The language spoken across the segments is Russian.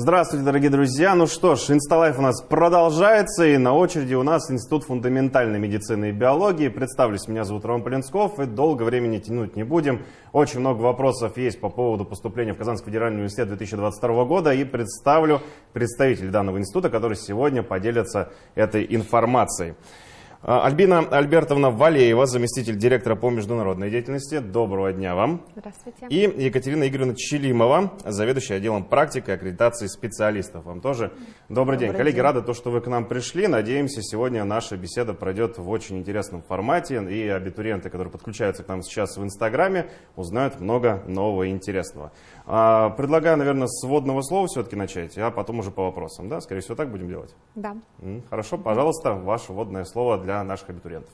Здравствуйте, дорогие друзья. Ну что ж, Инсталайф у нас продолжается, и на очереди у нас Институт фундаментальной медицины и биологии. Представлюсь, меня зовут Роман Полинсков, и долго времени тянуть не будем. Очень много вопросов есть по поводу поступления в Казанский федеральный университет 2022 года, и представлю представителей данного института, которые сегодня поделятся этой информацией. А, Альбина Альбертовна Валеева, заместитель директора по международной деятельности. Доброго дня вам. Здравствуйте. И Екатерина Игоревна Челимова, заведующая отделом практики и аккредитации специалистов. Вам тоже добрый, Добрый день. Коллеги, день. рады, то, что вы к нам пришли. Надеемся, сегодня наша беседа пройдет в очень интересном формате. И абитуриенты, которые подключаются к нам сейчас в Инстаграме, узнают много нового и интересного. А, Предлагаю, наверное, с вводного слова все-таки начать, а потом уже по вопросам. Да, скорее всего, так будем делать. Да. Хорошо, пожалуйста, ваше вводное слово для наших абитуриентов.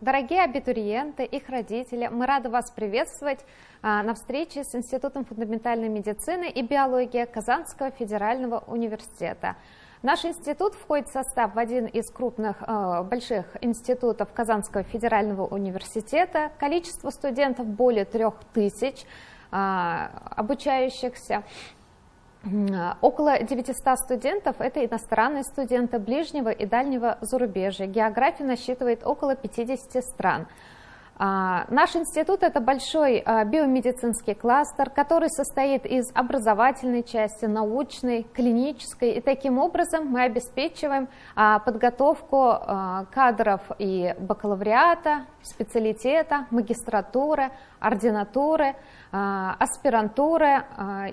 Дорогие абитуриенты, их родители, мы рады вас приветствовать а, на встрече с Институтом фундаментальной медицины и биологии Казанского федерального университета. Наш институт входит в состав в один из крупных э, больших институтов Казанского федерального университета. Количество студентов более трех тысяч а, обучающихся. М, Около 900 студентов – это иностранные студенты ближнего и дальнего зарубежья. География насчитывает около 50 стран. А, Наш институт – это большой а, биомедицинский кластер, который состоит из образовательной части, научной, клинической. И таким образом мы обеспечиваем а, подготовку кадров и бакалавриата, специалитета, магистратуры, ординатуры, аспирантуры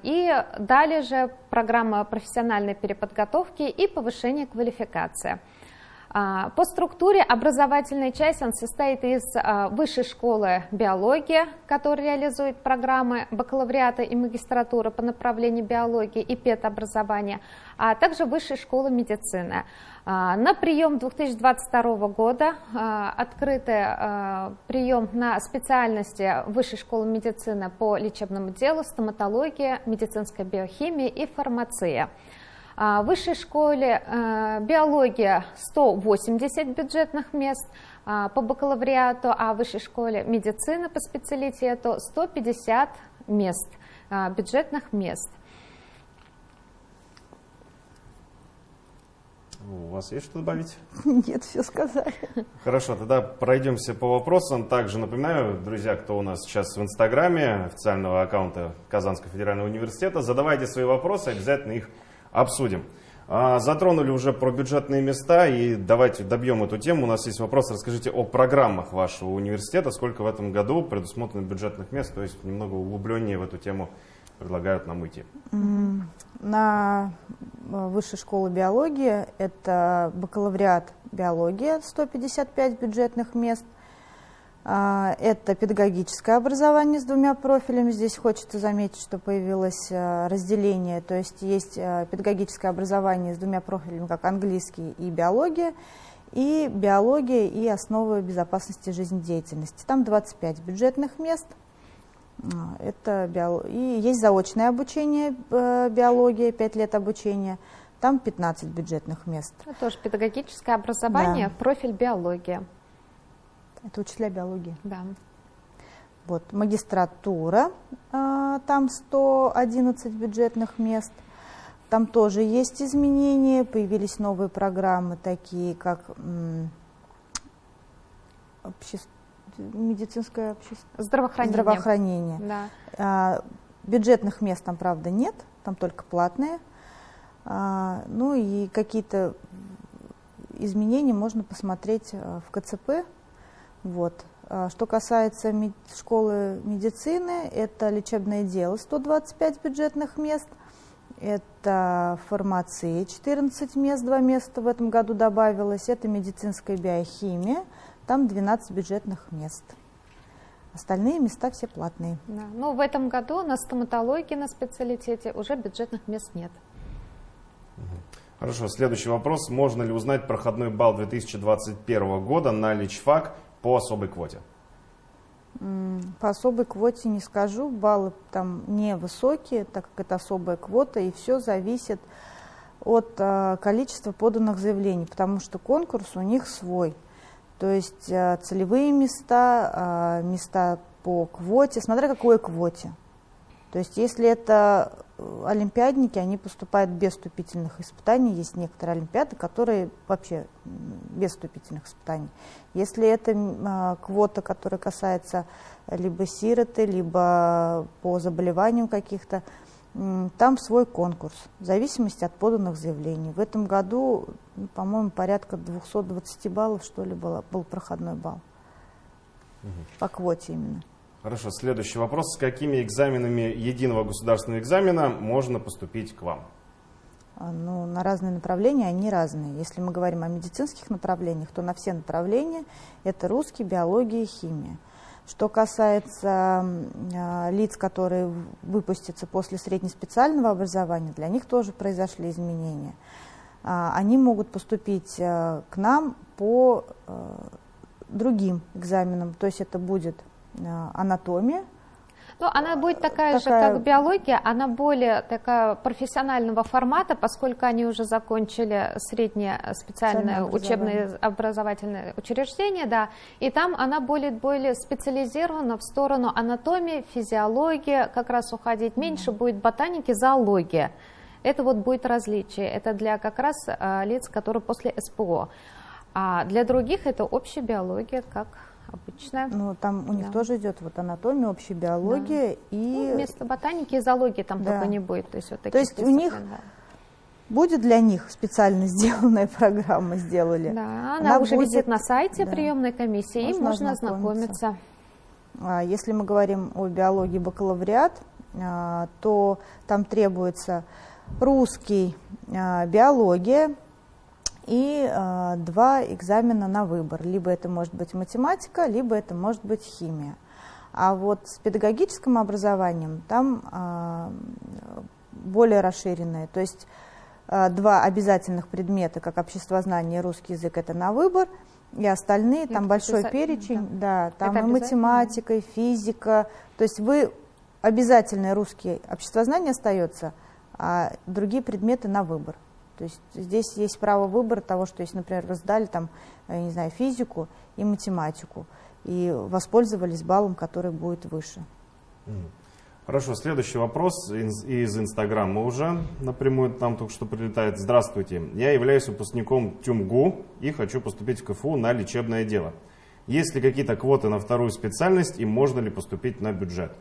и далее же программа профессиональной переподготовки и повышения квалификации. А, По структуре образовательная часть он состоит из а, высшей школы биологии, которая реализует программы бакалавриата и магистратуры по направлению биологии и педобразования, а также высшей школы медицины. А, На прием 2022 года открытый а, прием на специальности Высшей школы медицины по лечебному делу, стоматология, медицинская биохимия и фармация. А, В высшей школе э, биология 180 бюджетных мест а, по бакалавриату, а в высшей школе медицины по специалитету 150 мест, а, бюджетных мест. У вас есть что добавить? Нет, все сказали. Хорошо, тогда пройдемся по вопросам. Также напоминаю, друзья, кто у нас сейчас в Инстаграме официального аккаунта Казанского федерального университета, задавайте свои вопросы, обязательно их обсудим. А, Затронули уже про бюджетные места и давайте добьем эту тему. У нас есть вопрос, расскажите о программах вашего университета, сколько в этом году предусмотрено бюджетных мест, то есть немного углубленнее в эту тему предлагают нам. М, На э, высшей школе биологии это бакалавриат биология, 155 бюджетных мест. А, Это педагогическое образование с двумя профилями. Здесь хочется заметить, что появилось э, разделение, то есть есть э, педагогическое образование с двумя профилями, как английский и биология, и биология и основы безопасности жизнедеятельности. Там 25 бюджетных мест. А, Это био- И есть заочное обучение э, биология, 5 лет обучения. Там 15 бюджетных мест. Это тоже педагогическое образование, Да. профиль биология. Это учителя биологии. Да. Вот. Магистратура, а, там 111 бюджетных мест. Там тоже есть изменения, появились новые программы, такие как обще- медицинское общество, Здравоохранение. здравоохранение. Да. А, Бюджетных мест там, правда, нет, там только платные. А, Ну и какие-то изменения можно посмотреть в КЦП. Вот. А Что касается школы медицины, это лечебное дело 125 бюджетных мест, это фармация 14 мест, 2 места в этом году добавилось, это медицинская биохимия, там 12 бюджетных мест. Остальные места все платные. Да. Ну, в этом году на стоматологии на специалитете уже бюджетных мест нет. Хорошо, следующий вопрос. Можно ли узнать проходной балл 2021 года на личфак по особой квоте? По особой квоте не скажу, баллы там невысокие, так как это особая квота, и все зависит от а, количества поданных заявлений, потому что конкурс у них свой. То есть а, целевые места, а, места по квоте, смотря какой квоте. То есть если это олимпиадники, они поступают без вступительных испытаний. Есть некоторые олимпиады, которые вообще без вступительных испытаний. Если это а, квота, которая касается либо сироты, либо по заболеваниям каких-то, там свой конкурс, в зависимости от поданных заявлений. В этом году, ну, по-моему, порядка 220 баллов, что ли, было, был проходной балл. Угу. По квоте именно. Хорошо, следующий вопрос. С какими экзаменами единого государственного экзамена можно поступить к вам? А, ну, на разные направления они разные. Если мы говорим о медицинских направлениях, то на все направления это русский, биология, химия. Что касается э, лиц, которые выпустятся после среднеспециального образования, для них тоже произошли изменения. Э, они могут поступить э, к нам по э, другим экзаменам, то есть это будет анатомия. Ну, она будет такая, такая же, как биология, она более такая профессионального формата, поскольку они уже закончили среднее специальное учебное образовательное учреждение, да, и там она более, более специализирована в сторону анатомии, физиологии, как раз уходить меньше да. будет ботаники, зоология. Это вот будет различие, это для как раз а, лиц, которые после СПО. А для других это общая биология, как обычная. Ну, там у них да. тоже идет вот анатомия, общая биология да. и... Ну, вместо ботаники и зоологии там да. только не будет. То есть, вот то есть у них да. будет для них специально сделанная программа, сделали. Да, она, она уже будет... висит на сайте да. приемной комиссии, можно и можно ознакомиться. А, если мы говорим о биологии бакалавриат, а, то там требуется русский, а, биология, и э, два экзамена на выбор. Либо это может быть математика, либо это может быть химия. А вот с педагогическим образованием там э, более расширенное. То есть э, два обязательных предмета, как обществознание и русский язык, это на выбор, и остальные, там большой перечень, да, да там это и математика, и физика. То есть вы обязательный русский обществознание остается, а другие предметы на выбор. То есть здесь есть право выбора того, что если, например, вы сдали там, я не знаю, физику и математику, и воспользовались баллом, который будет выше. Хорошо, следующий вопрос из Инстаграма уже напрямую там только что прилетает. Здравствуйте, я являюсь выпускником ТЮМГУ и хочу поступить в КФУ на лечебное дело. Есть ли какие-то квоты на вторую специальность и можно ли поступить на бюджет?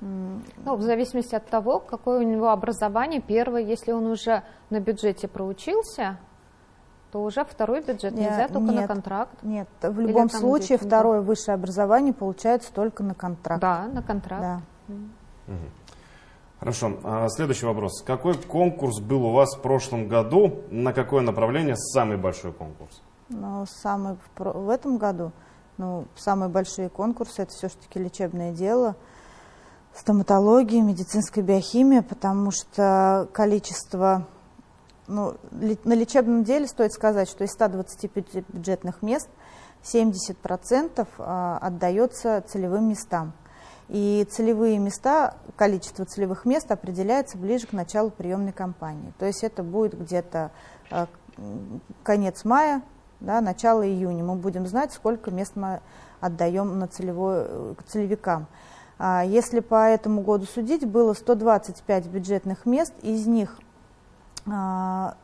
Ну, в зависимости от того, какое у него образование. Первое, если он уже на бюджете проучился, то уже второй бюджет нельзя, только нет, на контракт. Нет, в любом случае второе да. высшее образование получается только на контракт. Да, на контракт. Да. Угу. Хорошо. А следующий вопрос. Какой конкурс был у вас в прошлом году? На какое направление самый большой конкурс? Ну, самый в, в этом году, ну, самые большие конкурсы это все-таки лечебное дело – стоматологии, медицинской биохимии, потому что количество, ну, на лечебном деле стоит сказать, что из 125 бюджетных мест 70% а, отдается целевым местам. И целевые места, количество целевых мест определяется ближе к началу приемной кампании. То есть это будет где-то а, конец мая, да, начало июня. Мы будем знать, сколько мест мы отдаем на целевой, э, целевикам. А если по этому году судить, было 125 бюджетных мест, из них 100 а,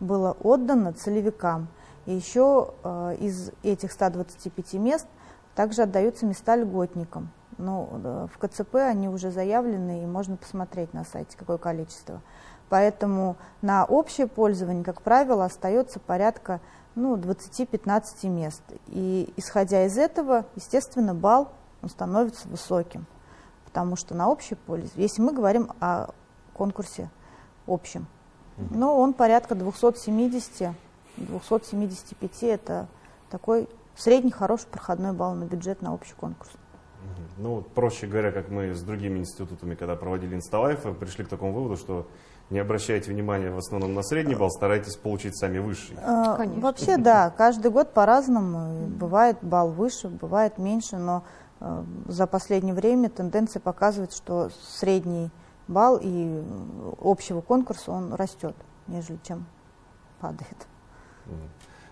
было отдано целевикам. И еще а, из этих 125 мест также отдаются места льготникам. Но ну, в КЦП они уже заявлены, и можно посмотреть на сайте, какое количество. Поэтому на общее пользование, как правило, остается порядка ну, 20-15 мест. И исходя из этого, естественно, балл он становится высоким. Потому что на общий пользу, если мы говорим о конкурсе общем, угу. ну, он порядка 270, 275, это такой средний хороший проходной балл на бюджет на общий конкурс. Ну, проще говоря, как мы с другими институтами, когда проводили инсталайф, пришли к такому выводу, что не обращайте внимания в основном на средний балл, старайтесь получить сами высший. А, Конечно. Вообще, да, каждый год по-разному. Бывает балл выше, бывает меньше, но за последнее время тенденция показывает, что средний балл и общего конкурса он растет, нежели чем падает.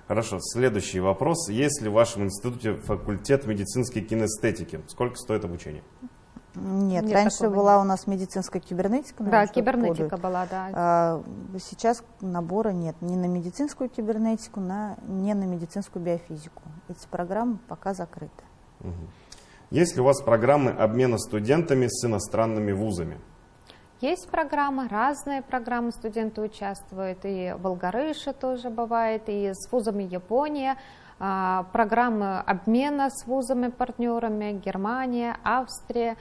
Хорошо, следующий вопрос. Есть ли в вашем институте факультет медицинской кинестетики? Сколько стоит обучение? Нет, Нет раньше была нет. у нас медицинская кибернетика. Да, кибернетика была, да. А, сейчас набора нет ни на медицинскую кибернетику, на, ни на медицинскую биофизику. Эти программы пока закрыты. Угу. Есть ли у вас программы обмена студентами с иностранными вузами? Есть программы, разные программы студенты участвуют, и в Алгарыше тоже бывает, и с вузами Япония, а, программы обмена с вузами-партнерами, Германия, Австрия,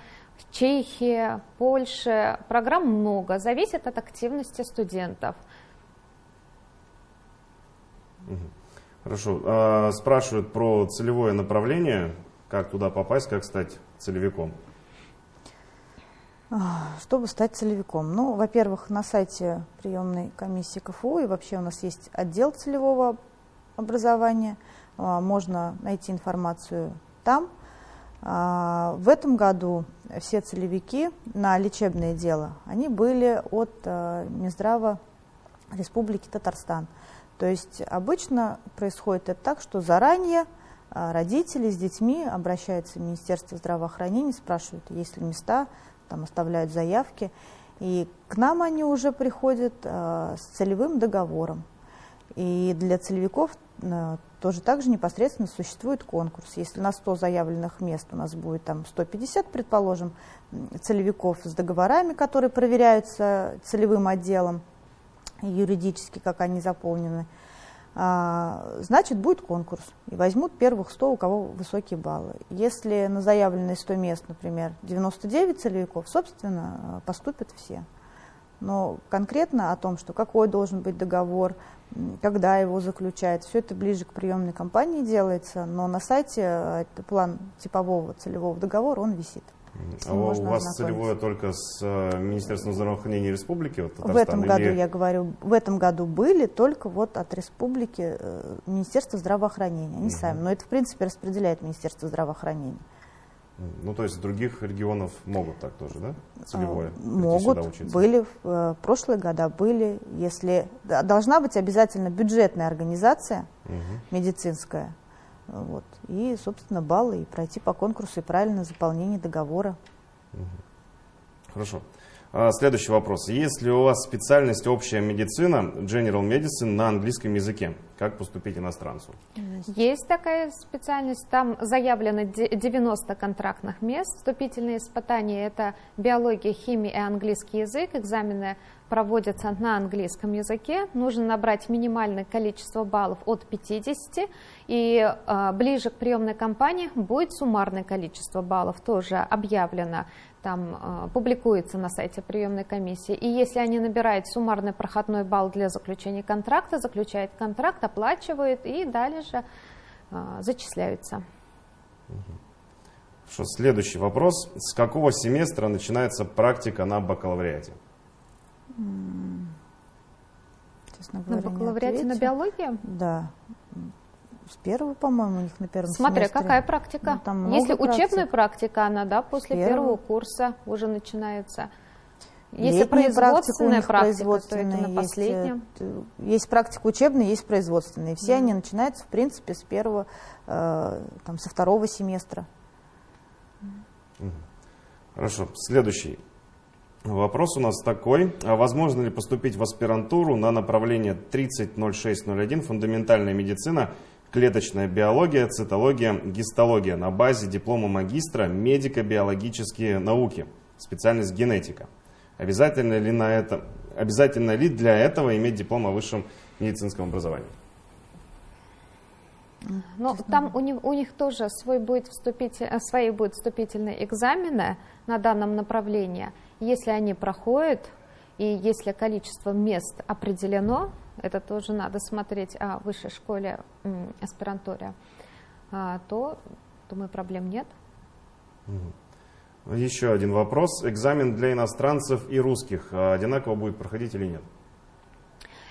Чехия, Польша. Программ много, зависит от активности студентов. Хорошо. А, спрашивают про целевое направление, как туда попасть, как стать целевиком. Чтобы стать целевиком? Ну, во-первых, на сайте приемной комиссии КФУ и вообще у нас есть отдел целевого образования. А, можно найти информацию там. А, в этом году все целевики на лечебное дело, они были от а, Минздрава Республики Татарстан. То есть обычно происходит это так, что заранее родители с детьми обращаются в Министерство здравоохранения, спрашивают, есть ли места, там оставляют заявки. И к нам они уже приходят с целевым договором. И для целевиков тоже также непосредственно существует конкурс. Если на 100 заявленных мест у нас будет там 150, предположим, целевиков с договорами, которые проверяются целевым отделом юридически, как они заполнены, а, значит, будет конкурс. И возьмут первых 100, у кого высокие баллы. Если на заявленные 100 мест, например, 99 целевиков, собственно, поступят все. Но конкретно о том, что какой должен быть договор, когда его заключает. Все это ближе к приемной кампании делается, но на сайте э, план типового целевого договора, он висит. А у вас целевое только с э, Министерством здравоохранения Республики? Вот, в этом или... году, я говорю, в этом году были только вот от Республики э, Министерства здравоохранения, они угу. сами. Но это, в принципе, распределяет Министерство здравоохранения. Ну, то есть других регионов могут так тоже, да? Целевое? А, могут, были в э, прошлые года, были. Если Должна быть обязательно бюджетная организация угу. медицинская, вот, и, собственно, баллы, и пройти по конкурсу, и правильное заполнение договора. Хорошо. А, следующий вопрос. Есть ли у вас специальность общая медицина, General Medicine, на английском языке? Как поступить иностранцу? Есть такая специальность. Там заявлено 90 контрактных мест. Вступительные испытания – это биология, химия и английский язык. Экзамены проводятся на английском языке. Нужно набрать минимальное количество баллов от 50. И э, ближе к приемной кампании будет суммарное количество баллов тоже объявлено там э, публикуется на сайте приемной комиссии. И если они набирают суммарный проходной балл для заключения контракта, заключают контракт, оплачивают и дальше э, зачисляются. Хорошо, следующий вопрос. С какого семестра начинается практика на бакалавриате? Честно говоря, на бакалавриате на биологии? Да. С первого, по-моему, у них на первом Смотря семестре. какая практика. Ну, там Если практик. учебная практика, она, да, после первого. первого курса уже начинается. Если Летняя производственная практика, практика то это на последнем. Есть, э, есть практика учебная, есть производственная. Все mm. они начинаются, в принципе, с первого, э, там, со второго семестра. Хорошо. Следующий вопрос у нас такой. А возможно ли поступить в аспирантуру на направление 300601 «Фундаментальная медицина» клеточная биология, цитология, гистология на базе диплома магистра медико-биологические науки, специальность генетика. Обязательно ли, на это, обязательно ли для этого иметь диплом о высшем медицинском образовании? Ну, там у них, у них тоже свой будет вступитель, э, свои будут вступительные экзамены на данном направлении. Если они проходят, и если количество мест определено, это тоже надо смотреть о высшей школе аспирантуре, а, то, думаю, проблем нет. Еще один вопрос. Экзамен для иностранцев и русских а, одинаково будет проходить или нет?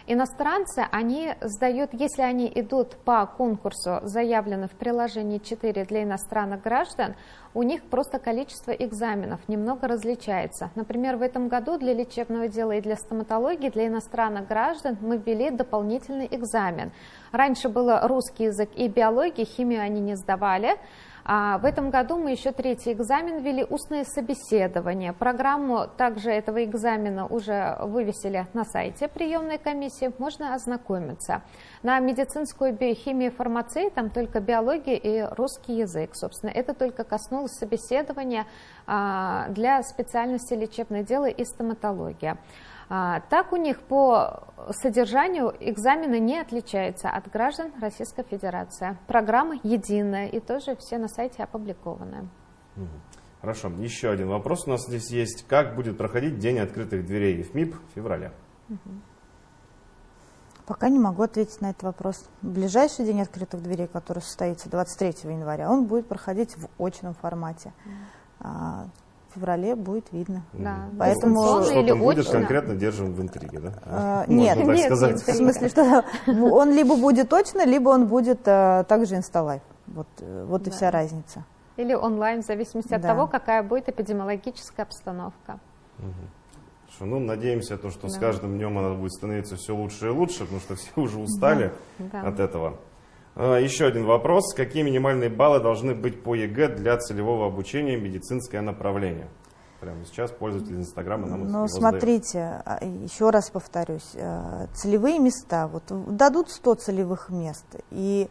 Иностранцы, они сдают, если они идут по конкурсу, заявлены в приложении 4 для иностранных граждан, у них просто количество экзаменов немного различается. Например, в этом году для лечебного дела и для стоматологии для иностранных граждан мы ввели дополнительный экзамен. Раньше было русский язык и биология, химию они не сдавали, в этом году мы еще третий экзамен ввели устное собеседование. Программу также этого экзамена уже вывесили на сайте приемной комиссии, можно ознакомиться. На медицинскую биохимию и фармацию там только биология и русский язык. Собственно, это только коснулось собеседования а, для специальности лечебное дело и стоматология. А, так у них по содержанию экзамены не отличаются от граждан Российской Федерации. Программа единая и тоже все на сайте опубликованы. Хорошо. Еще один вопрос у нас здесь есть. Как будет проходить День открытых дверей в МИП в феврале? Пока не могу ответить на этот вопрос. Ближайший день открытых дверей, который состоится 23 января, он будет проходить в очном формате. В феврале будет видно. Да. Поэтому что там будет очно? конкретно держим в интриге, да? А, нет, так нет, сказать. в смысле, что он либо будет точно, либо он будет а, также инсталайв. Вот, вот да. и вся разница. Или онлайн, в зависимости да. от того, какая будет эпидемиологическая обстановка. Угу. ну, надеемся, то, что да. с каждым днем она будет становиться все лучше и лучше, потому что все уже устали да. от этого. А, еще один вопрос. Какие минимальные баллы должны быть по ЕГЭ для целевого обучения медицинское направление? Прямо сейчас пользователи Инстаграма нам Ну, смотрите, а, еще раз повторюсь. А, целевые места, вот дадут 100 целевых мест, и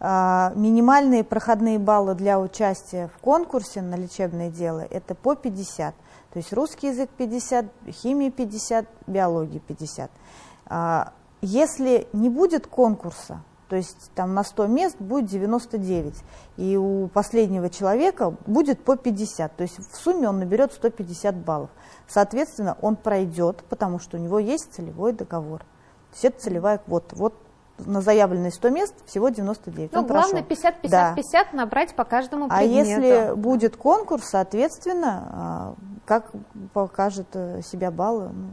минимальные проходные баллы для участия в конкурсе на лечебное дело это по 50. То есть русский язык 50, химия 50, биология 50. Если не будет конкурса, то есть там на 100 мест будет 99, и у последнего человека будет по 50, то есть в сумме он наберет 150 баллов. Соответственно, он пройдет, потому что у него есть целевой договор. То есть это целевая квота. Вот на заявленные 100 мест всего 99. Ну, главное 50-50-50 да. набрать по каждому предмету. А если будет конкурс, соответственно, а, как покажет э, себя баллы, ну,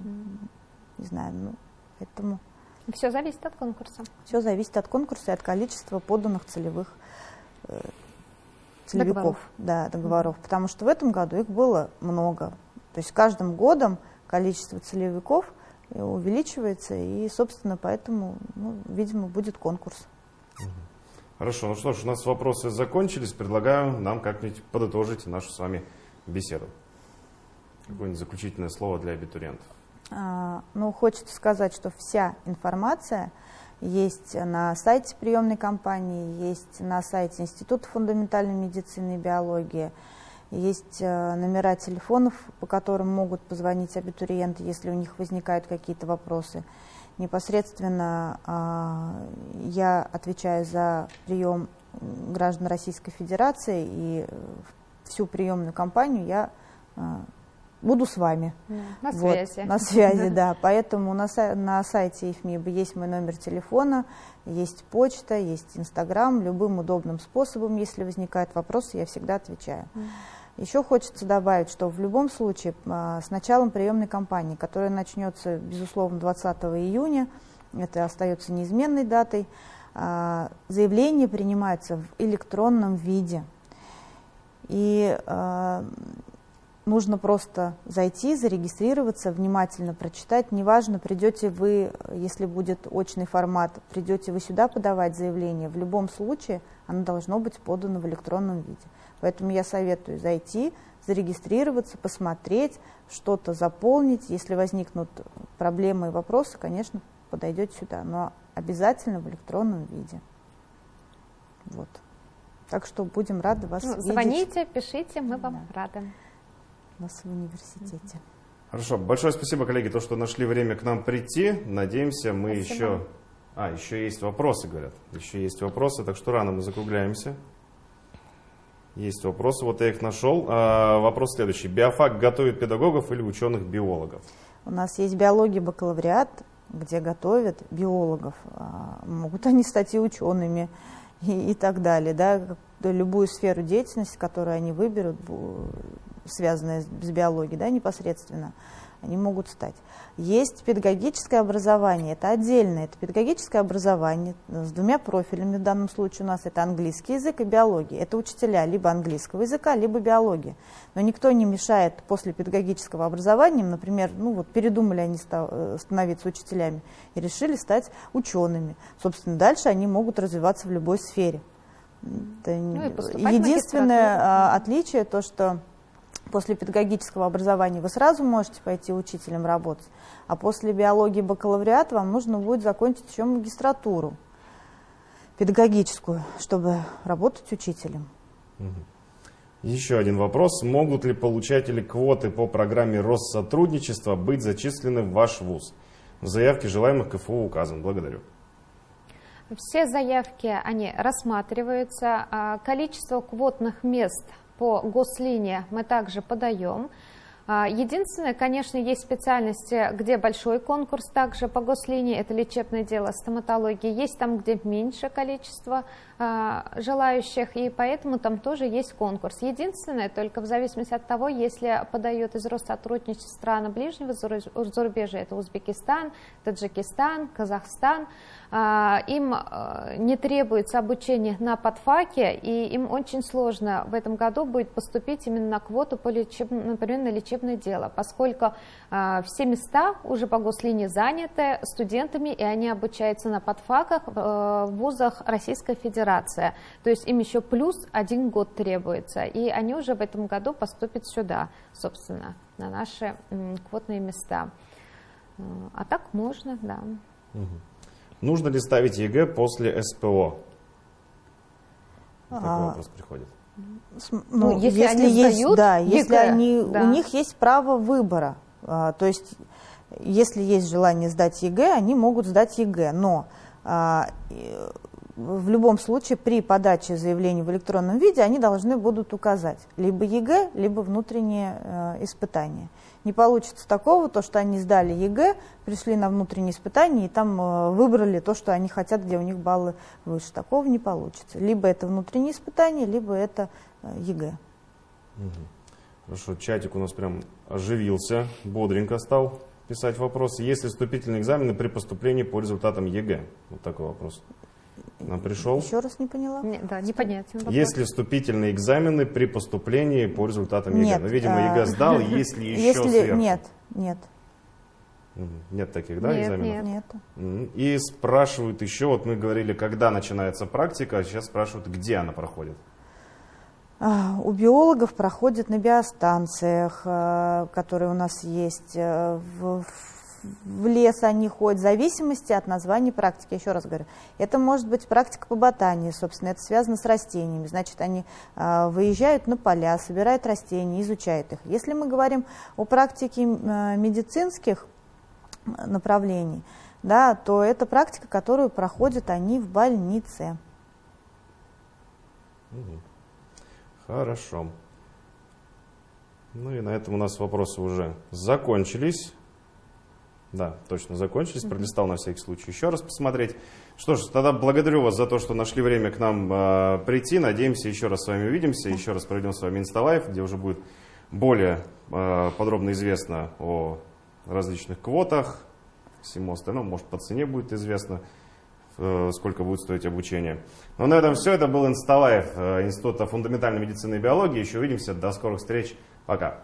не знаю, ну, поэтому... Все зависит от конкурса. Все зависит от конкурса и от количества поданных целевых э, целевиков, договоров. Да, договоров. Mm -hmm. Потому что в этом году их было много. То есть каждым годом количество целевиков э, увеличивается, и, собственно, поэтому, ну, видимо, будет конкурс. Хорошо, ну что ж, у нас вопросы закончились. Предлагаю нам как-нибудь подытожить нашу с вами беседу. Какое-нибудь заключительное слово для абитуриентов. А, ну, хочется сказать, что вся информация есть на сайте приемной компании, есть на сайте Института фундаментальной медицины и биологии, есть э, номера телефонов, по которым могут позвонить абитуриенты, если у них возникают какие-то вопросы. Непосредственно а, я отвечаю за прием граждан Российской Федерации, и всю приемную кампанию я а, буду с вами. На вот, связи. На связи, да. Поэтому на, на сайте ИФМИБ есть мой номер телефона, есть почта, есть Инстаграм. Любым удобным способом, если возникают вопросы, я всегда отвечаю. Еще хочется добавить, что в любом случае а, с началом приемной кампании, которая начнется, безусловно, 20 июня, это остается неизменной датой, а, заявления принимаются в электронном виде. И а, нужно просто зайти, зарегистрироваться, внимательно прочитать. Неважно, придете вы, если будет очный формат, придете вы сюда подавать заявление, в любом случае оно должно быть подано в электронном виде. Поэтому я советую зайти, зарегистрироваться, посмотреть, что-то заполнить. Если возникнут проблемы и вопросы, конечно, подойдете сюда, но обязательно в электронном виде. Вот. Так что будем рады вас ну, видеть. Звоните, пишите, мы вам да. рады нас в университете. Хорошо, большое спасибо, коллеги, то, что нашли время к нам прийти. Надеемся, мы спасибо. еще... А, еще есть вопросы, говорят. Еще есть вопросы, так что рано мы закругляемся. Есть вопросы, вот я их нашел. А, вопрос следующий. Биофак готовит педагогов или ученых-биологов? У нас есть биология бакалавриат, где готовят биологов. А, могут они стать и учеными, и, и так далее. Да? Любую сферу деятельности, которую они выберут, связанные с биологией да, непосредственно, они могут стать. Есть педагогическое образование, это отдельное, это педагогическое образование с двумя профилями, в данном случае у нас это английский язык и биология. Это учителя либо английского языка, либо биологии. Но никто не мешает после педагогического образования, например, ну вот передумали они э, становиться учителями и решили стать учеными. Собственно, дальше они могут развиваться в любой сфере. Это ну, единственное а, отличие то, что после педагогического образования вы сразу можете пойти учителем работать, а после биологии бакалавриат вам нужно будет закончить еще магистратуру педагогическую, чтобы работать учителем. Еще один вопрос. Могут ли получатели квоты по программе Россотрудничества быть зачислены в ваш ВУЗ? В заявке желаемых КФУ указан. Благодарю. Все заявки, они рассматриваются. А количество квотных мест по гослинии мы также подаем. А, единственное, конечно, есть специальности, где большой конкурс также по гослинии, это лечебное дело, стоматология. Есть там, где меньше количество а, желающих, и поэтому там тоже есть конкурс. Единственное, только в зависимости от того, если подают из Россотрудничества страны ближнего зарубежья, это Узбекистан, Таджикистан, Казахстан, а, им не требуется обучение на подфаке, и им очень сложно в этом году будет поступить именно на квоту, по лечеб... например, на лечебное судебное дело, поскольку э, все места уже по гослинии заняты студентами, и они обучаются на подфаках э, в вузах Российской Федерации. То есть им еще плюс один год требуется, и они уже в этом году поступят сюда, собственно, на наши э, квотные места. А так можно, да. Угу. Нужно ли ставить ЕГЭ после СПО? Такой а, вопрос приходит. Ну, ну, если, если они есть, сдают, да, если они, да. у них есть право выбора, а, то есть если есть желание сдать ЕГЭ, они могут сдать ЕГЭ, но а, в любом случае при подаче заявления в электронном виде они должны будут указать либо ЕГЭ, либо внутреннее э, испытание. Не получится такого, то, что они сдали ЕГЭ, пришли на внутреннее испытание и там э, выбрали то, что они хотят, где у них баллы выше. Такого не получится. Либо это внутреннее испытание, либо это э, ЕГЭ. Хорошо, чатик у нас прям оживился, бодренько стал писать вопросы. Есть ли вступительные экзамены при поступлении по результатам ЕГЭ? Вот такой вопрос. Пришел. Еще раз не поняла. Не, да, непонятен вопрос. Есть ли вступительные экзамены при поступлении по результатам ЕГЭ? Нет. Ну, видимо, а, ЕГЭ сдал, есть ли еще если, сверху? Нет, нет. Нет таких, да, нет, экзаменов? Нет, нет. И спрашивают еще, вот мы говорили, когда начинается практика, а сейчас спрашивают, где она проходит? А, у биологов проходит на биостанциях, э, которые у нас есть, э, в, в лес они ходят, в зависимости от названия практики. Еще раз говорю, это может быть практика по ботании, собственно, это связано с растениями. Значит, они э, выезжают на поля, собирают растения, изучают их. Если мы говорим о практике э, медицинских направлений, да, то это практика, которую проходят они в больнице. Хорошо. Ну и на этом у нас вопросы уже закончились. Да, точно закончились. Пролистал на всякий случай еще раз посмотреть. Что ж, тогда благодарю вас за то, что нашли время к нам э, прийти. Надеемся, еще раз с вами увидимся. Еще раз проведем с вами инсталайф, где уже будет более э, подробно известно о различных квотах, всему остальному. Может, по цене будет известно, э, сколько будет стоить обучение. Но ну, на этом все. Это был инсталайф э, Института фундаментальной медицины и биологии. Еще увидимся. До скорых встреч. Пока.